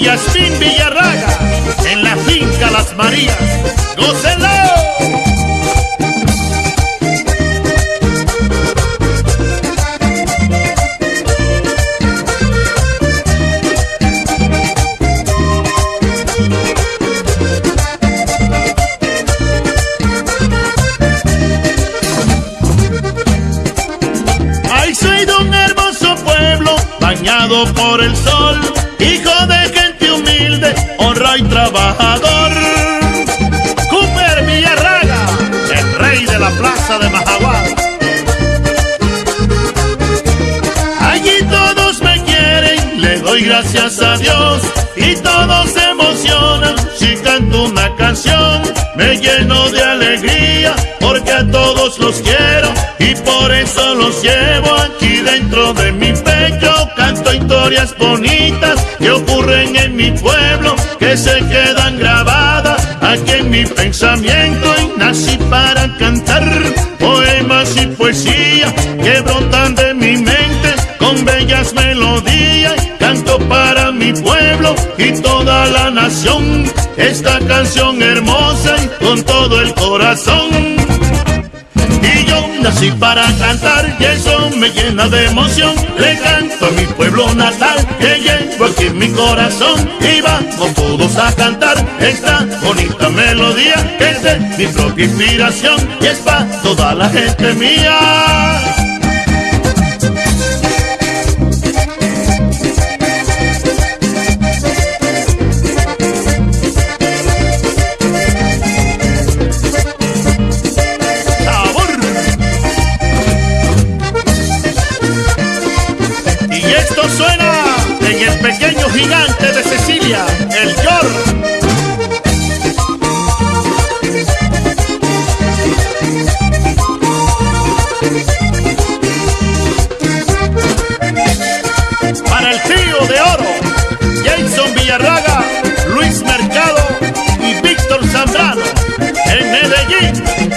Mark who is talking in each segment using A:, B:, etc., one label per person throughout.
A: y Villarraga en la finca Las Marías. ¡Gócenlo! Bañado por el sol, hijo de gente humilde, honra y trabajador. Cooper Villarraga, el rey de la plaza de Majagual. Allí todos me quieren, le doy gracias a Dios y todos se emocionan si canto una canción. Me lleno de alegría porque a todos los quiero y por eso los llevo aquí dentro de mi pecho. Historias bonitas que ocurren en mi pueblo, que se quedan grabadas aquí en mi pensamiento y nací para cantar poemas y poesía que brotan de mi mente con bellas melodías. Canto para mi pueblo y toda la nación esta canción hermosa y con todo el corazón. Nací para cantar y eso me llena de emoción. Le canto a mi pueblo natal que llevo aquí en mi corazón. Y vamos todos a cantar esta bonita melodía que es de mi propia inspiración y es para toda la gente mía. Y esto suena en el pequeño gigante de Cecilia, el Yor. Para el trío de oro, Jason Villarraga, Luis Mercado y Víctor Zambrano, en Medellín.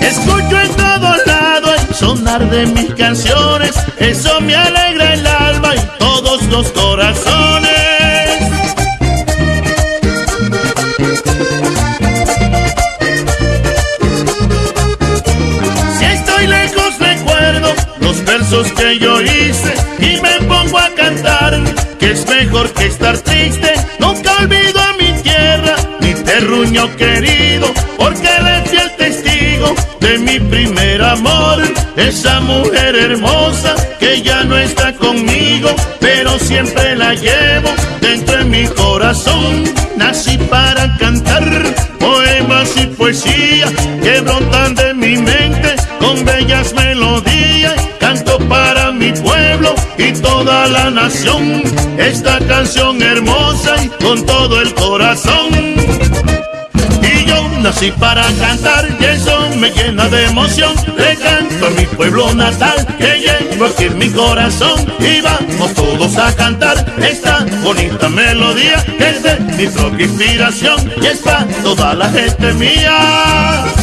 A: Escucho en todos lados el sonar de mis canciones Eso me alegra el alma y todos los corazones Si estoy lejos recuerdo los versos que yo hice y me pongo a cantar que es mejor que estar triste. Nunca olvido a mi tierra, mi terruño querido, porque le fui el de mi primer amor. Esa mujer hermosa que ya no está conmigo, pero siempre la llevo dentro de mi corazón. Nací para cantar poemas y poesía que brotan de mi mente con bellas melodías. Canto para mi pueblo y toda la nación esta canción hermosa y con todo el corazón. Nací para cantar y eso me llena de emoción. Le canto a mi pueblo natal que llevo aquí en mi corazón. Y vamos todos a cantar esta bonita melodía que es de mi propia inspiración y es para toda la gente mía.